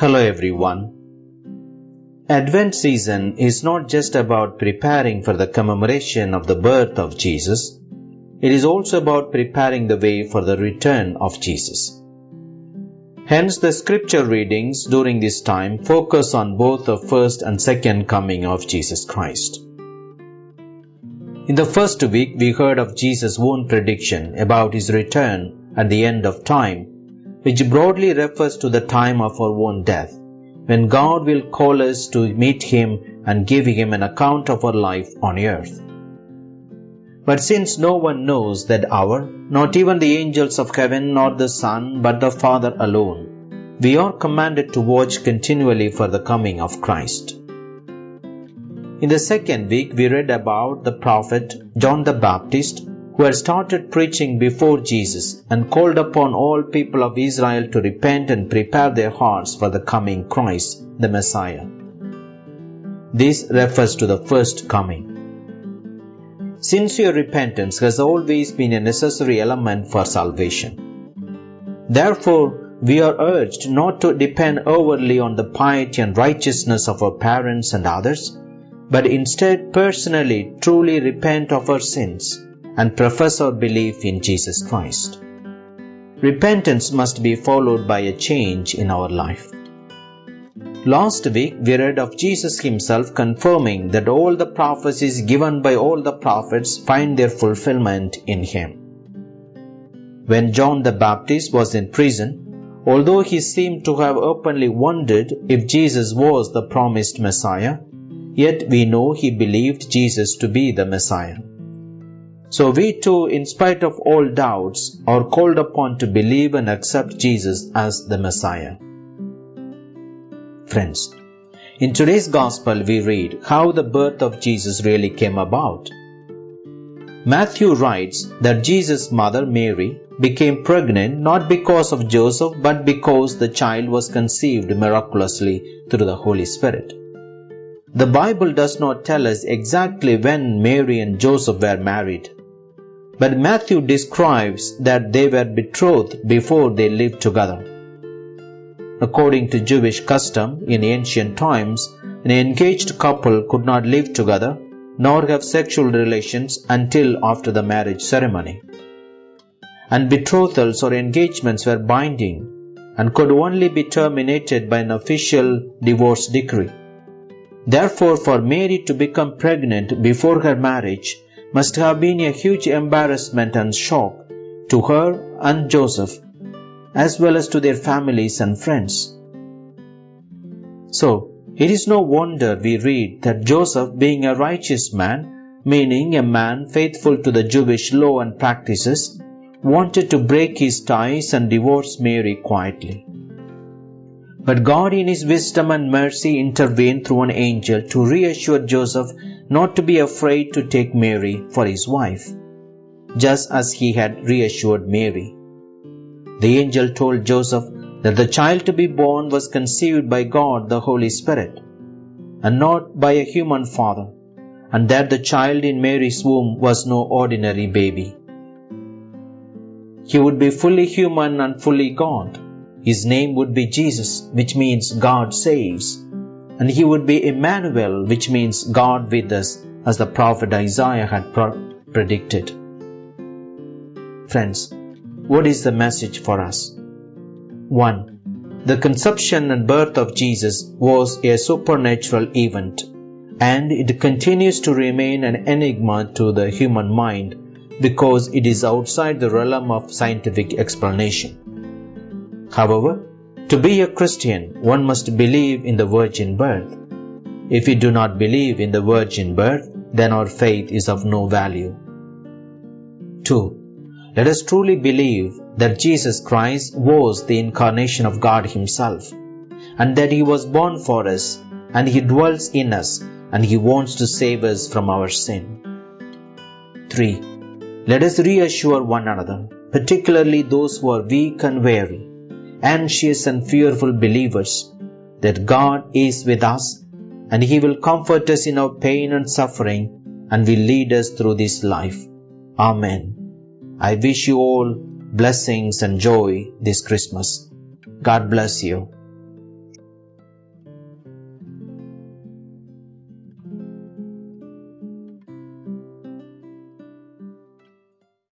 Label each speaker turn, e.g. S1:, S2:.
S1: Hello everyone. Advent season is not just about preparing for the commemoration of the birth of Jesus, it is also about preparing the way for the return of Jesus. Hence, the scripture readings during this time focus on both the first and second coming of Jesus Christ. In the first week, we heard of Jesus' own prediction about his return at the end of time, which broadly refers to the time of our own death, when God will call us to meet him and give him an account of our life on earth. But since no one knows that hour, not even the angels of heaven nor the Son, but the Father alone, we are commanded to watch continually for the coming of Christ. In the second week, we read about the prophet John the Baptist who had started preaching before Jesus and called upon all people of Israel to repent and prepare their hearts for the coming Christ, the Messiah. This refers to the first coming. Sincere repentance has always been a necessary element for salvation. Therefore, we are urged not to depend overly on the piety and righteousness of our parents and others, but instead personally truly repent of our sins and profess our belief in Jesus Christ. Repentance must be followed by a change in our life. Last week we read of Jesus himself confirming that all the prophecies given by all the prophets find their fulfillment in him. When John the Baptist was in prison, although he seemed to have openly wondered if Jesus was the promised Messiah, Yet we know he believed Jesus to be the Messiah. So we too, in spite of all doubts, are called upon to believe and accept Jesus as the Messiah. Friends, in today's Gospel we read how the birth of Jesus really came about. Matthew writes that Jesus' mother Mary became pregnant not because of Joseph but because the child was conceived miraculously through the Holy Spirit. The Bible does not tell us exactly when Mary and Joseph were married, but Matthew describes that they were betrothed before they lived together. According to Jewish custom in ancient times, an engaged couple could not live together nor have sexual relations until after the marriage ceremony. And betrothals or engagements were binding and could only be terminated by an official divorce decree. Therefore, for Mary to become pregnant before her marriage must have been a huge embarrassment and shock to her and Joseph, as well as to their families and friends. So, it is no wonder we read that Joseph, being a righteous man, meaning a man faithful to the Jewish law and practices, wanted to break his ties and divorce Mary quietly. But God, in His wisdom and mercy, intervened through an angel to reassure Joseph not to be afraid to take Mary for his wife, just as he had reassured Mary. The angel told Joseph that the child to be born was conceived by God the Holy Spirit, and not by a human father, and that the child in Mary's womb was no ordinary baby. He would be fully human and fully God his name would be Jesus, which means God saves. And he would be Emmanuel, which means God with us, as the prophet Isaiah had pro- predicted. Friends, what is the message for us? 1. The conception and birth of Jesus was a supernatural event, and it continues to remain an enigma to the human mind because it is outside the realm of scientific explanation. However, to be a Christian, one must believe in the virgin birth. If we do not believe in the virgin birth, then our faith is of no value. 2. Let us truly believe that Jesus Christ was the incarnation of God Himself, and that He was born for us, and He dwells in us, and He wants to save us from our sin. 3. Let us reassure one another, particularly those who are weak and weary, anxious and fearful believers that God is with us and He will comfort us in our pain and suffering and will lead us through this life. Amen. I wish you all blessings and joy this Christmas. God bless you.